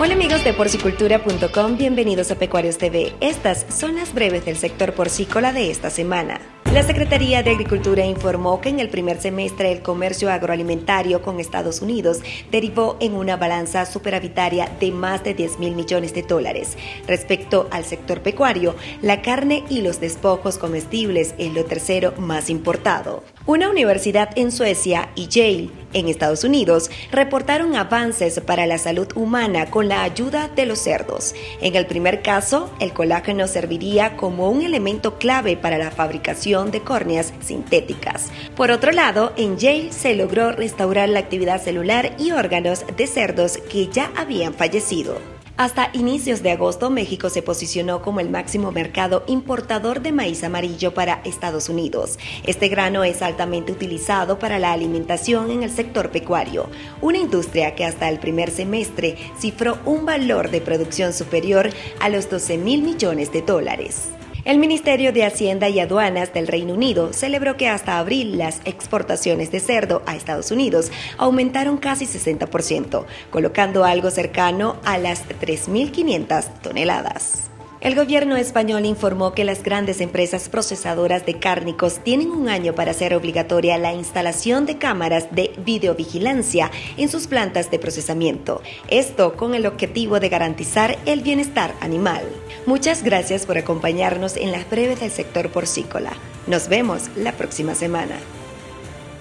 Hola amigos de porcicultura.com, bienvenidos a Pecuarios TV. Estas son las breves del sector porcícola de esta semana. La Secretaría de Agricultura informó que en el primer semestre el comercio agroalimentario con Estados Unidos derivó en una balanza superavitaria de más de 10 mil millones de dólares. Respecto al sector pecuario, la carne y los despojos comestibles es lo tercero más importado. Una universidad en Suecia y Yale en Estados Unidos reportaron avances para la salud humana con la ayuda de los cerdos. En el primer caso, el colágeno serviría como un elemento clave para la fabricación de córneas sintéticas. Por otro lado, en Yale se logró restaurar la actividad celular y órganos de cerdos que ya habían fallecido. Hasta inicios de agosto, México se posicionó como el máximo mercado importador de maíz amarillo para Estados Unidos. Este grano es altamente utilizado para la alimentación en el sector pecuario, una industria que hasta el primer semestre cifró un valor de producción superior a los 12 mil millones de dólares. El Ministerio de Hacienda y Aduanas del Reino Unido celebró que hasta abril las exportaciones de cerdo a Estados Unidos aumentaron casi 60%, colocando algo cercano a las 3.500 toneladas. El gobierno español informó que las grandes empresas procesadoras de cárnicos tienen un año para hacer obligatoria la instalación de cámaras de videovigilancia en sus plantas de procesamiento. Esto con el objetivo de garantizar el bienestar animal. Muchas gracias por acompañarnos en las breves del sector porcícola. Nos vemos la próxima semana.